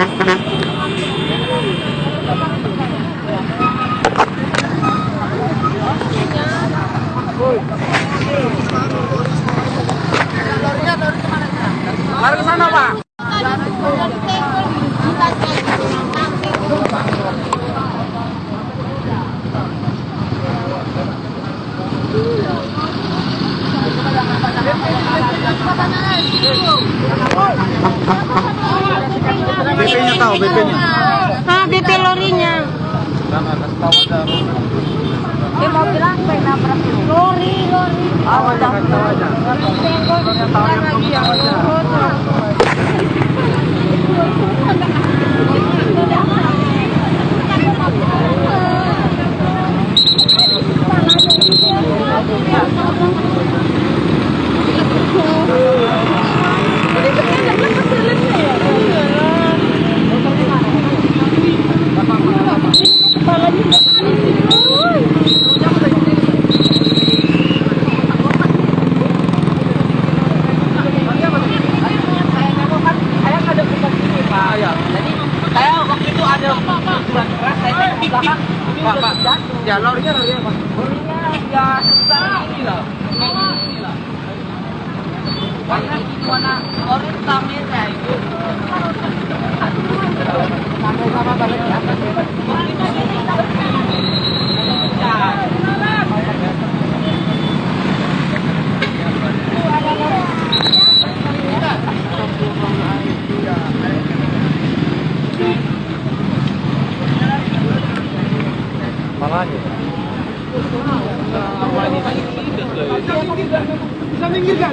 Pak. BP-nya tahu, BP-nya. Ah, BP lorinya. Dia mau bilang pengen nabrak lori, lori. Kasih tahu aja. Ya, lorinya, lorinya, Pak. lorinya ya sebesar ini lah ini lah warna gimana lori kamera itu sama-sama awalnya. Awalnya. Tidak